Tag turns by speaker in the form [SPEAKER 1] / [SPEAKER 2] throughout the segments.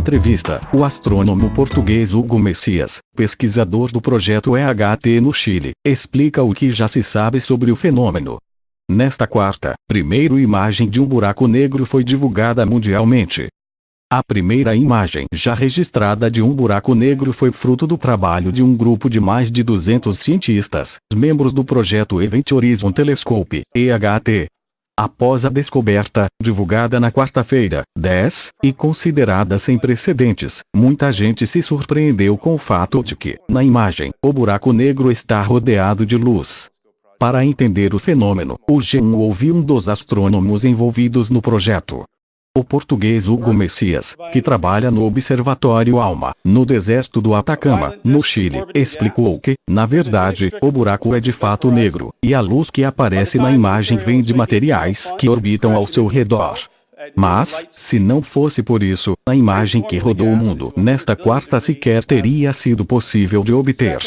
[SPEAKER 1] entrevista, o astrônomo português Hugo Messias, pesquisador do projeto EHT no Chile, explica o que já se sabe sobre o fenômeno. Nesta quarta, primeira imagem de um buraco negro foi divulgada mundialmente. A primeira imagem já registrada de um buraco negro foi fruto do trabalho de um grupo de mais de 200 cientistas, membros do projeto Event Horizon Telescope, EHT, após a descoberta, divulgada na quarta-feira, 10, e considerada sem precedentes, muita gente se surpreendeu com o fato de que, na imagem, o buraco negro está rodeado de luz. Para entender o fenômeno, o G1 ouviu um dos astrônomos envolvidos no projeto, o português Hugo Messias, que trabalha no Observatório Alma, no deserto do Atacama, no Chile, explicou que, na verdade, o buraco é de fato negro, e a luz que aparece na imagem vem de materiais que orbitam ao seu redor. Mas, se não fosse por isso, a imagem que rodou o mundo nesta quarta sequer teria sido possível de obter.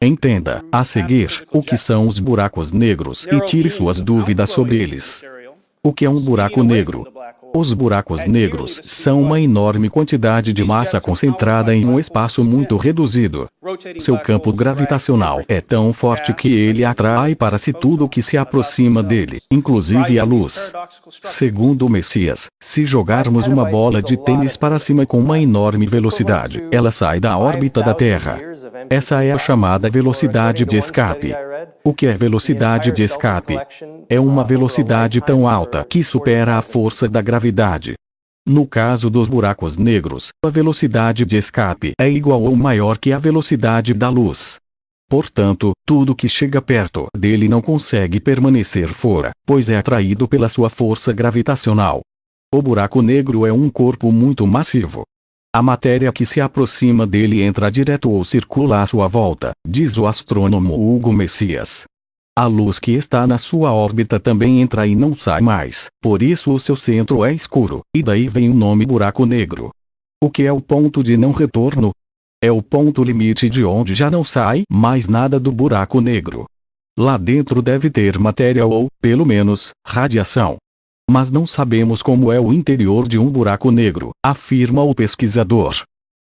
[SPEAKER 1] Entenda, a seguir, o que são os buracos negros e tire suas dúvidas sobre eles. O que é um buraco negro? Os buracos negros são uma enorme quantidade de massa concentrada em um espaço muito reduzido. Seu campo gravitacional é tão forte que ele atrai para si tudo o que se aproxima dele, inclusive a luz. Segundo o Messias, se jogarmos uma bola de tênis para cima com uma enorme velocidade, ela sai da órbita da Terra. Essa é a chamada velocidade de escape. O que é velocidade de escape? É uma velocidade tão alta que supera a força da gravidade. No caso dos buracos negros, a velocidade de escape é igual ou maior que a velocidade da luz. Portanto, tudo que chega perto dele não consegue permanecer fora, pois é atraído pela sua força gravitacional. O buraco negro é um corpo muito massivo, a matéria que se aproxima dele entra direto ou circula à sua volta, diz o astrônomo Hugo Messias. A luz que está na sua órbita também entra e não sai mais, por isso o seu centro é escuro, e daí vem o nome buraco negro. O que é o ponto de não retorno? É o ponto limite de onde já não sai mais nada do buraco negro. Lá dentro deve ter matéria ou, pelo menos, radiação. Mas não sabemos como é o interior de um buraco negro, afirma o pesquisador.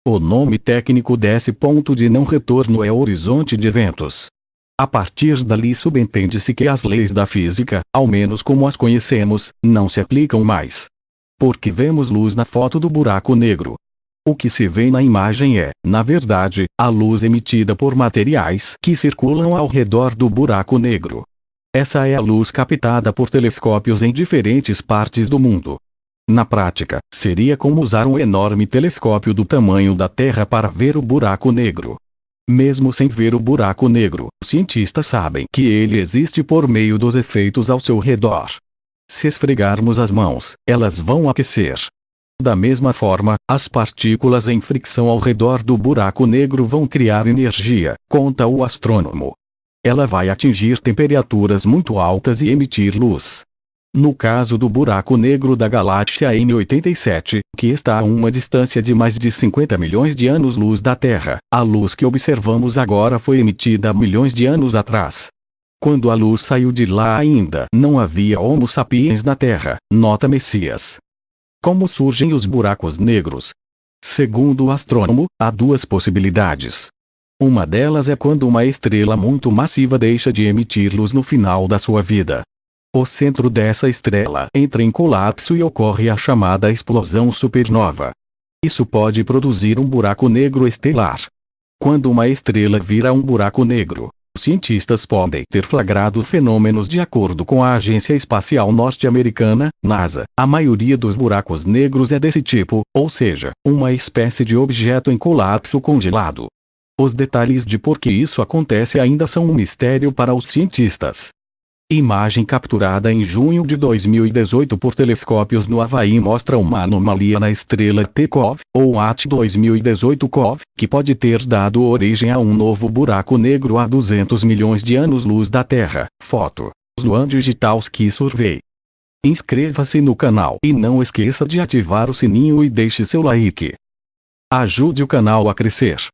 [SPEAKER 1] O nome técnico desse ponto de não retorno é horizonte de eventos. A partir dali subentende-se que as leis da física, ao menos como as conhecemos, não se aplicam mais. Porque vemos luz na foto do buraco negro. O que se vê na imagem é, na verdade, a luz emitida por materiais que circulam ao redor do buraco negro. Essa é a luz captada por telescópios em diferentes partes do mundo. Na prática, seria como usar um enorme telescópio do tamanho da Terra para ver o buraco negro. Mesmo sem ver o buraco negro, cientistas sabem que ele existe por meio dos efeitos ao seu redor. Se esfregarmos as mãos, elas vão aquecer. Da mesma forma, as partículas em fricção ao redor do buraco negro vão criar energia, conta o astrônomo ela vai atingir temperaturas muito altas e emitir luz. No caso do buraco negro da galáxia M87, que está a uma distância de mais de 50 milhões de anos-luz da Terra, a luz que observamos agora foi emitida milhões de anos atrás. Quando a luz saiu de lá ainda não havia Homo sapiens na Terra, nota Messias. Como surgem os buracos negros? Segundo o astrônomo, há duas possibilidades. Uma delas é quando uma estrela muito massiva deixa de emitir luz no final da sua vida. O centro dessa estrela entra em colapso e ocorre a chamada explosão supernova. Isso pode produzir um buraco negro estelar. Quando uma estrela vira um buraco negro, cientistas podem ter flagrado fenômenos de acordo com a Agência Espacial Norte-Americana, NASA. A maioria dos buracos negros é desse tipo, ou seja, uma espécie de objeto em colapso congelado. Os detalhes de por que isso acontece ainda são um mistério para os cientistas. Imagem capturada em junho de 2018 por telescópios no Havaí mostra uma anomalia na estrela T-COV, ou AT 2018-COV, que pode ter dado origem a um novo buraco negro a 200 milhões de anos-luz da Terra. Foto. Luan Digital Ski Survey. Inscreva-se no canal e não esqueça de ativar o sininho e deixe seu like. Ajude o canal a crescer.